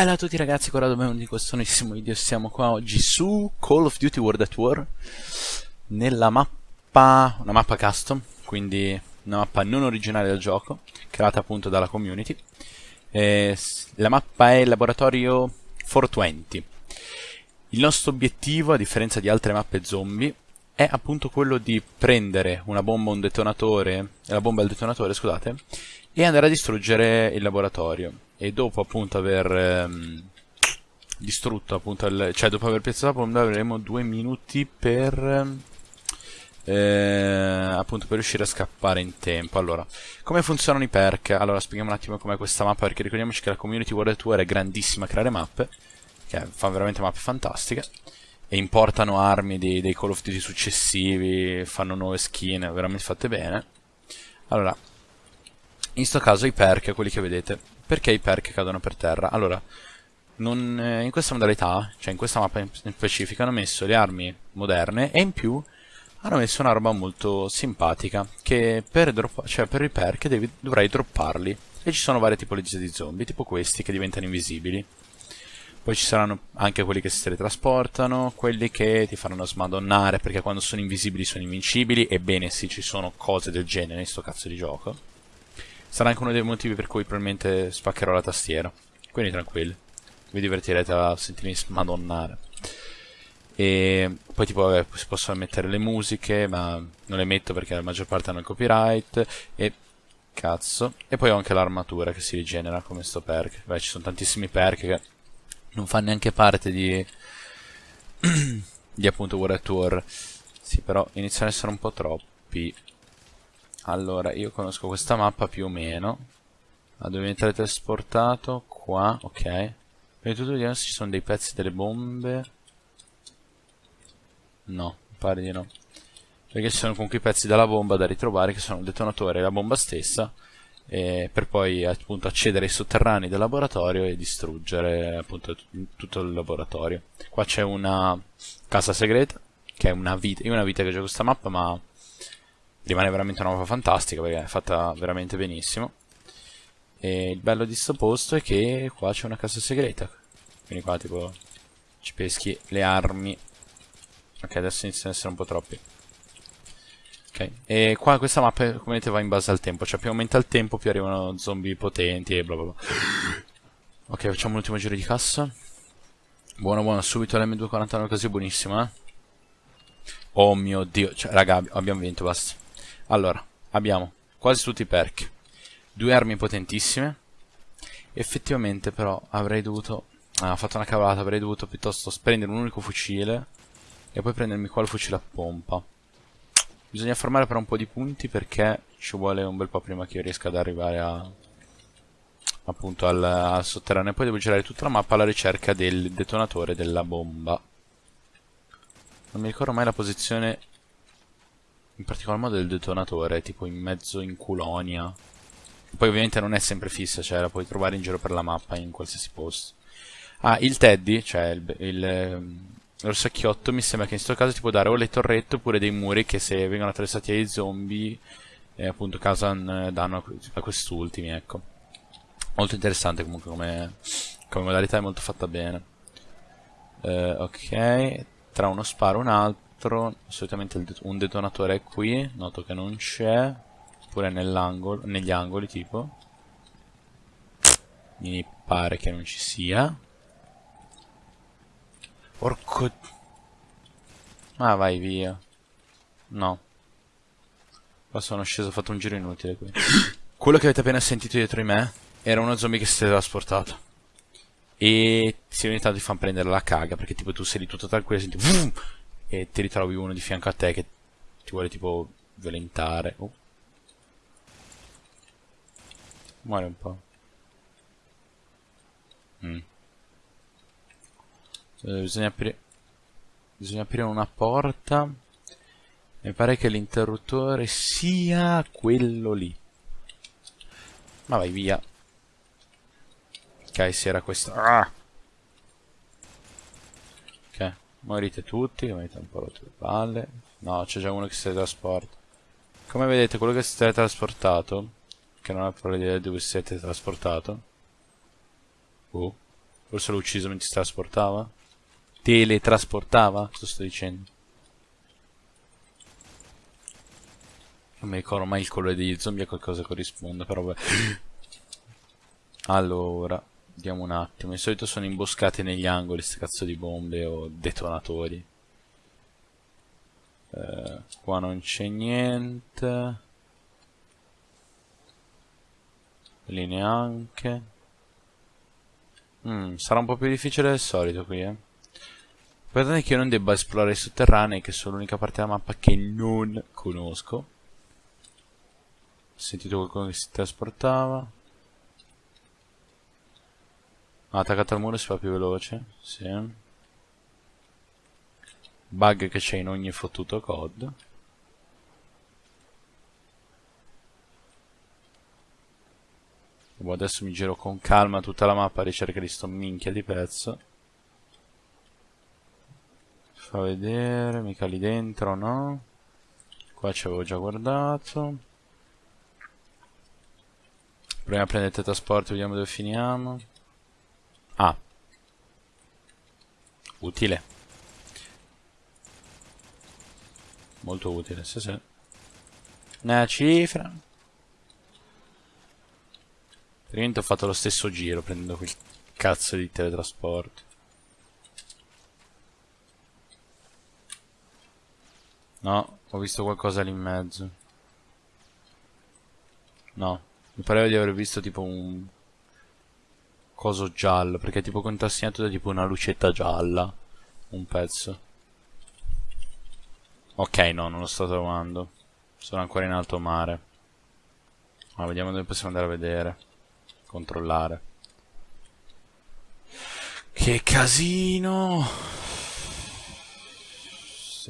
Bella a tutti ragazzi, qua benvenuti in questo nuovissimo video, siamo qua oggi su Call of Duty World at War Nella mappa, una mappa custom, quindi una mappa non originale del gioco, creata appunto dalla community. Eh, La mappa è il laboratorio 420 Il nostro obiettivo, a differenza di altre mappe zombie, è appunto quello di prendere una bomba, un detonatore, la bomba e il detonatore, scusate, e andare a distruggere il laboratorio. E dopo appunto aver ehm, distrutto appunto il, cioè dopo aver piazzato la bomba avremo due minuti per eh, appunto per riuscire a scappare in tempo. Allora come funzionano i perk? Allora spieghiamo un attimo com'è questa mappa perché ricordiamoci che la community World Tour è grandissima a creare mappe che fa veramente mappe fantastiche e importano armi dei, dei Call of Duty successivi fanno nuove skin veramente fatte bene allora in questo caso i perk, quelli che vedete, perché i perk cadono per terra? Allora, non, eh, in questa modalità, cioè in questa mappa in specifico, hanno messo le armi moderne e in più hanno messo una roba molto simpatica, che per, cioè per i perk devi, dovrai dropparli. E ci sono varie tipologie di zombie, tipo questi che diventano invisibili. Poi ci saranno anche quelli che si teletrasportano, quelli che ti faranno smadonnare perché quando sono invisibili sono invincibili. Ebbene sì, ci sono cose del genere in sto cazzo di gioco. Sarà anche uno dei motivi per cui probabilmente spaccherò la tastiera. Quindi tranquilli. Vi divertirete a sentirmi smadonnare. E poi tipo vabbè, si possono mettere le musiche, ma non le metto perché la maggior parte hanno il copyright. E cazzo. E poi ho anche l'armatura che si rigenera come sto perk. Beh, ci sono tantissimi perk che non fanno neanche parte di... di appunto World Tour. Sì, però iniziano ad essere un po' troppi. Allora, io conosco questa mappa più o meno. La devo diventare trasportato qua, ok. Per tutto vediamo se ci sono dei pezzi delle bombe. No, pare di no. Perché ci sono comunque i pezzi della bomba da ritrovare che sono il detonatore e la bomba stessa. Per poi appunto accedere ai sotterranei del laboratorio e distruggere appunto tutto il laboratorio. Qua c'è una casa segreta, che è una vita. Io una vita che gioco questa mappa, ma rimane veramente una mappa fantastica perché è fatta veramente benissimo e il bello di sto posto è che qua c'è una casa segreta quindi qua tipo ci peschi le armi ok adesso iniziano ad essere un po' troppi e qua questa mappa come vedete va in base al tempo. Cioè più aumenta il tempo più arrivano zombie potenti e bla bla bla. Ok facciamo l'ultimo giro di cassa. Buono buono. Subito l'M249 così buonissima eh. Oh mio dio, cioè raga abbiamo vinto, basta. Allora, abbiamo quasi tutti i perk. Due armi potentissime. Effettivamente però avrei dovuto... Ah, fatto una cavolata, avrei dovuto piuttosto prendere un unico fucile e poi prendermi qua il fucile a pompa. Bisogna farmare per un po' di punti perché ci vuole un bel po' prima che io riesca ad arrivare a, appunto al, al sotterraneo. Poi devo girare tutta la mappa alla ricerca del detonatore della bomba. Non mi ricordo mai la posizione in particolar modo il detonatore, tipo in mezzo in Culonia. Poi ovviamente non è sempre fissa, cioè la puoi trovare in giro per la mappa in qualsiasi posto. Ah, il Teddy, cioè il, il, l'orsacchiotto, mi sembra che in questo caso ti può dare o le torrette oppure dei muri che se vengono attraversati dai zombie, eh, appunto, causano danno a, quest'ultimi, ecco. Molto interessante comunque come, come modalità, è molto fatta bene. Uh, ok, tra uno sparo e un altro solitamente un detonatore è qui noto che non c'è oppure negli angoli tipo mi pare che non ci sia porco ah vai via no qua sono sceso ho fatto un giro inutile qui quello che avete appena sentito dietro di me era uno zombie che si è trasportato e si ogni tanto ti fa prendere la caga perché tipo tu sei lì tutto tranquillo e senti e ti ritrovi uno di fianco a te che ti vuole tipo violentare. Oh. Muore un po'. Mm. Eh, bisogna aprire bisogna aprire una porta mi pare che l'interruttore sia quello lì ma vai via ok si era questo ah! Morite tutti, avete un po' rotto le palle. No, c'è già uno che si teletrasporta. Come vedete, quello che si è teletrasportato, che non ha proprio idea di dove si siete trasportato. Uh. Forse l'ho ucciso mentre si trasportava? Teletrasportava? Cosa sto dicendo? Non mi ricordo mai il colore degli zombie a qualcosa corrisponde, però vabbè. Allora, vediamo un attimo. Di solito sono imboscati negli angoli queste cazzo di bombe o detonatori. Eh, qua non c'è niente. Lì neanche. Mm, sarà un po' più difficile del solito qui, eh. Guardate che io non debba esplorare i sotterranei, che sono l'unica parte della mappa che non conosco. Ho sentito qualcuno che si trasportava. Ah, attaccato al muro si fa più veloce. Sì. Bug che c'è in ogni fottuto COD. Boh, adesso mi giro con calma tutta la mappa a ricerca di sto minchia di pezzo. Fa vedere, mica lì dentro, no? Qua ci avevo già guardato. Proviamo a prendere il teletrasporto, vediamo dove finiamo. Ah. Utile. Molto utile, sì sì. Una cifra. Praticamente ho fatto lo stesso giro prendendo quel cazzo di teletrasporto. No, ho visto qualcosa lì in mezzo. No, mi pareva di aver visto tipo un coso giallo, perché è tipo contrassegnato da tipo una lucetta gialla. Un pezzo. Ok, no, non lo sto trovando. Sono ancora in alto mare. Ma vediamo dove possiamo andare a vedere controllare. Che casino!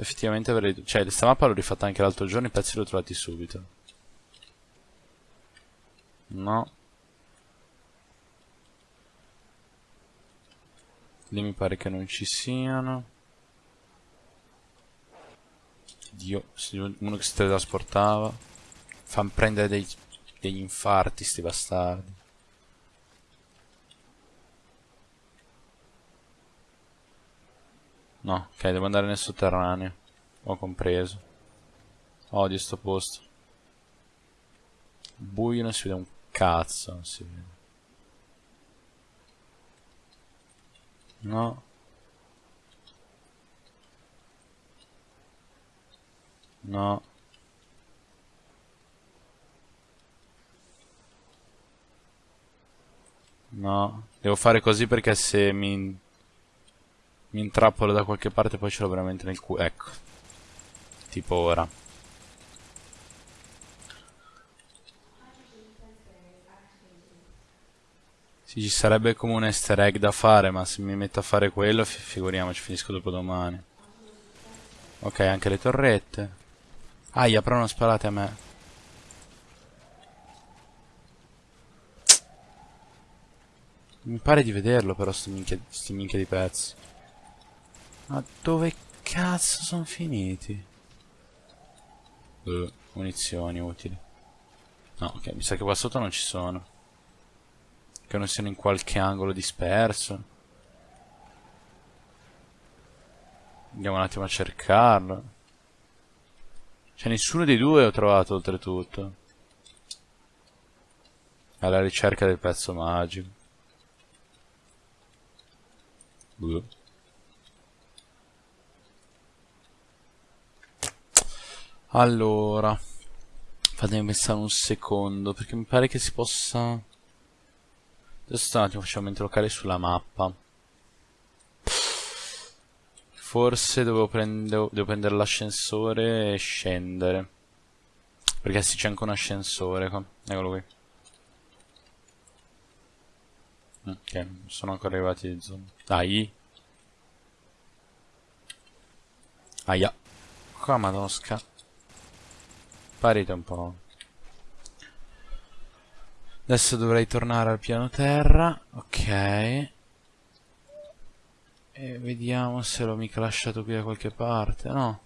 Effettivamente avrei... Cioè, questa mappa l'ho rifatta anche l'altro giorno i pezzi li ho trovati subito. No. Lì mi pare che non ci siano. Dio, uno che si teletrasportava. Fa prendere dei, degli infarti, sti bastardi. No, ok, devo andare nel sotterraneo. Ho compreso. Odio sto posto. Buio non si vede un cazzo, non si vede. No. No. No. Devo fare così perché se mi mi intrappolo da qualche parte poi ce l'ho veramente nel culo. Ecco. Tipo ora. Sì, ci sarebbe come un easter egg da fare, ma se mi metto a fare quello, figuriamoci, finisco dopo domani. Ok, anche le torrette. Aia, però non sparate a me. Mi pare di vederlo però sti minchia, sti minchia di pezzi. Ma dove cazzo sono finiti? Uh, munizioni utili. No, ok, mi sa che qua sotto non ci sono. Che non siano in qualche angolo disperso. Andiamo un attimo a cercarlo. Cioè nessuno dei due ho trovato oltretutto. Alla ricerca del pezzo magico. Uh. Allora, fatemi pensare un secondo, perché mi pare che si possa... Adesso un attimo facciamo mente locale sulla mappa. Forse devo, prende... devo prendere l'ascensore e scendere. Perché sì, c'è anche un ascensore qua. Eccolo qui. Ok, non sono ancora arrivati i zombie. Dai. Aia. Qua madosca. Sparite un po'. Adesso dovrei tornare al piano terra. Ok. E vediamo se l'ho mica lasciato qui da qualche parte. No.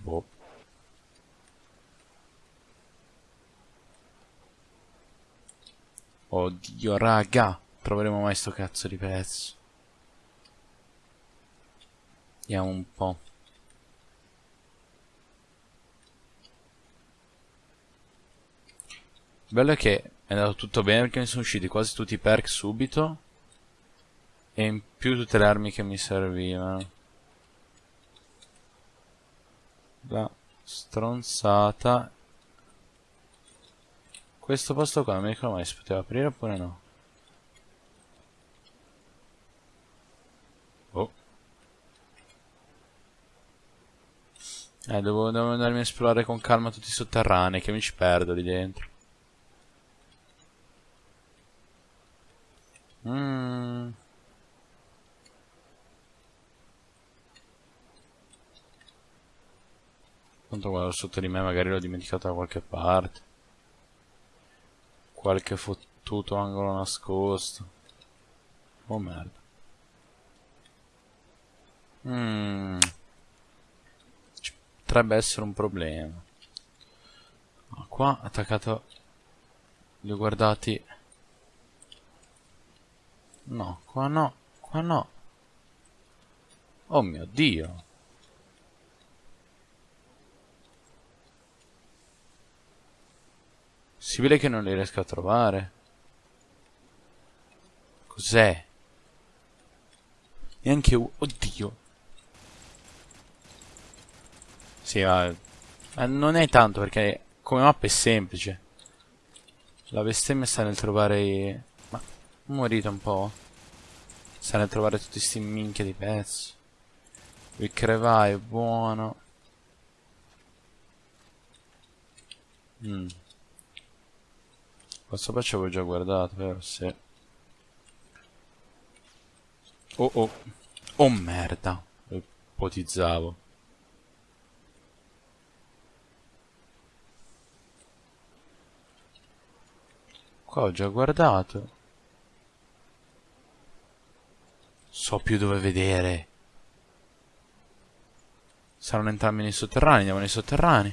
Boh. Oddio, raga. Troveremo mai sto cazzo di pezzo. Vediamo un po'. Bello è che è andato tutto bene perché mi sono usciti quasi tutti i perk subito. E in più tutte le armi che mi servivano. La stronzata. Questo posto qua non mi ricordo mai si poteva aprire oppure no. Oh. Eh, devo, devo andarmi a esplorare con calma tutti i sotterranei che mi ci perdo lì dentro. Mmm. Tanto guardo sotto di me magari l'ho dimenticato da qualche parte. Qualche fottuto angolo nascosto. Oh merda. Mmm. Potrebbe essere un problema. Ah, qua attaccato. Li ho guardati. No, qua no, qua no. Oh mio dio. Possibile che non li riesca a trovare. Cos'è? Neanche. Oddio. Sì, ma... ma... Non è tanto perché come mappa è semplice. La bestemmia sta nel trovare... I... Ma... Morite un po'. Sta nel trovare tutti questi minchia di pezzi. Il crevaio è buono. Mmm. Questo qua ci avevo già guardato, vero? Sì. Oh oh. Oh merda. Ipotizzavo. Qua ho già guardato. So più dove vedere. Saranno entrambi nei sotterranei, andiamo nei sotterranei.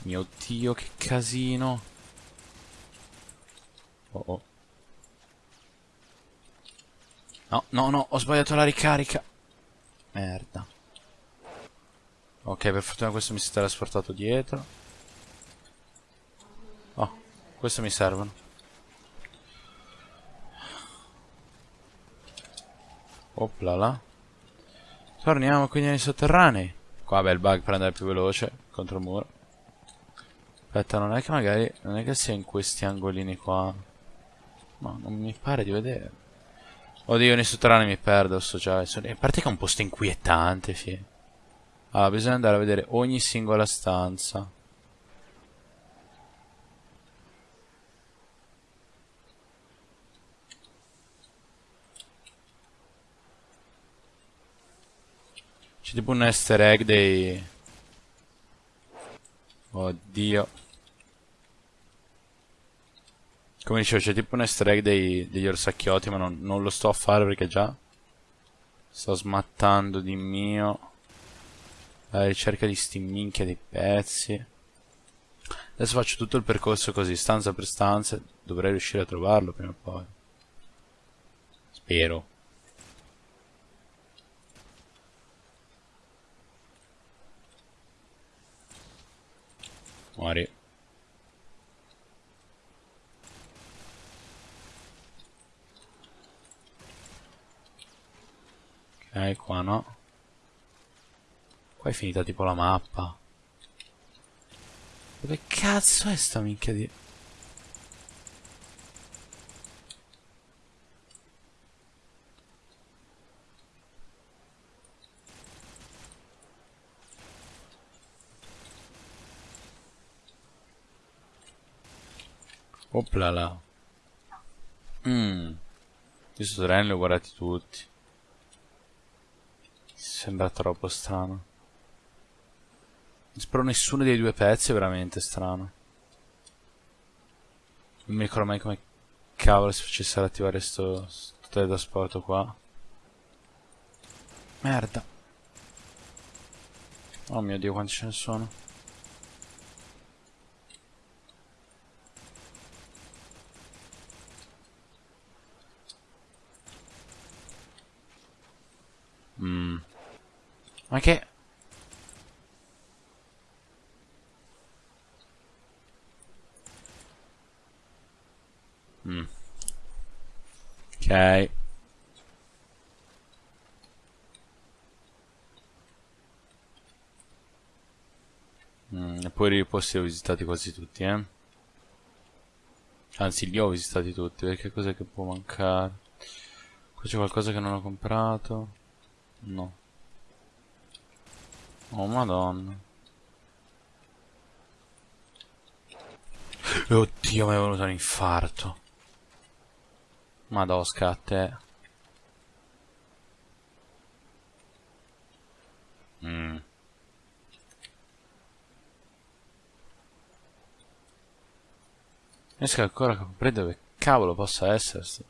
Mio dio, che casino. Oh oh. No, no, no, ho sbagliato la ricarica. Merda. Ok, per fortuna questo mi si è trasportato dietro. Questo mi servono. Opla là. Torniamo quindi nei sotterranei. Qua bel bug per andare più veloce contro il muro. Aspetta, non è che magari... Non è che sia in questi angolini qua. No, non mi pare di vedere. Oddio, nei sotterranei mi perdo, sto già. A parte che è un posto inquietante, fi. Allora, bisogna andare a vedere ogni singola stanza. C'è tipo un easter egg dei... Oddio. Come dicevo, c'è tipo un easter egg dei, degli orsacchiotti, ma non, non, lo sto a fare perché già sto smattando di mio alla ricerca di sti minchia di pezzi. Adesso faccio tutto il percorso così, stanza per stanza, dovrei riuscire a trovarlo prima o poi. Spero. Muori. Ok, qua no. Qua è finita tipo la mappa. Dove cazzo è sta minchia di... Oplala. Mmm. Questo treno li ho guardati tutti. Sembra troppo strano. Spero nessuno dei due pezzi è veramente strano. Non mi ricordo mai come cavolo si facesse ad attivare sto, sto teletrasporto qua. Merda. Oh mio dio quanti ce ne sono. Ma che... Mm. Ok. Mm, eppure i posti li ho visitati quasi tutti, eh. Anzi, li ho visitati tutti, perché cos'è che può mancare? Qua c'è qualcosa che non ho comprato? No. Oh, madonna. Oddio, mi è venuto un infarto. Madosca a te. Mm. Riesco ancora a comprendere dove cavolo possa essere sto.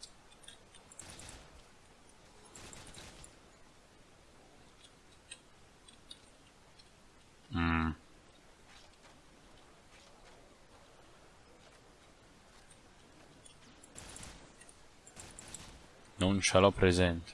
Mm. Non ce l'ho presente.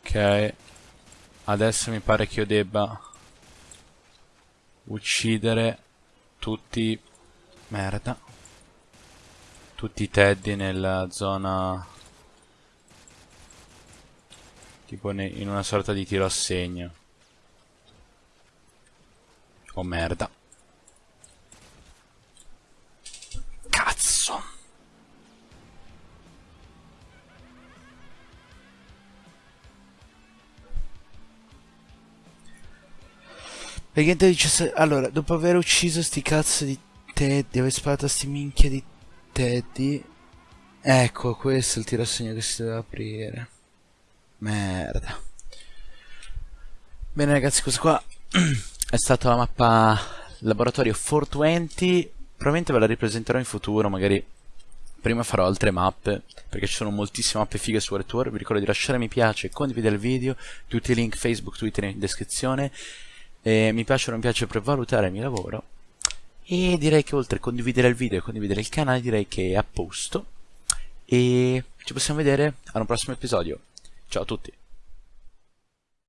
Ok. Adesso mi pare che io debba uccidere tutti... Merda. Tutti i teddy nella zona... Tipo in una sorta di tiro a segno. Oh merda. Leggenda dice Allora, dopo aver ucciso sti cazzo di Teddy, aver sparato a sti minchia di Teddy. Ecco, questo è il tirosegno che si deve aprire. Merda. Bene ragazzi, questa qua è stata la mappa laboratorio 420. Probabilmente ve la ripresenterò in futuro, magari prima farò altre mappe, perché ci sono moltissime mappe fighe su World Tour. Vi ricordo di lasciare mi piace, condividere il video, tutti i link Facebook, Twitter in descrizione eh, mi piace o non piace per valutare il mio lavoro e direi che oltre a condividere il video e condividere il canale direi che è a posto e ci possiamo vedere ad un prossimo episodio ciao a tutti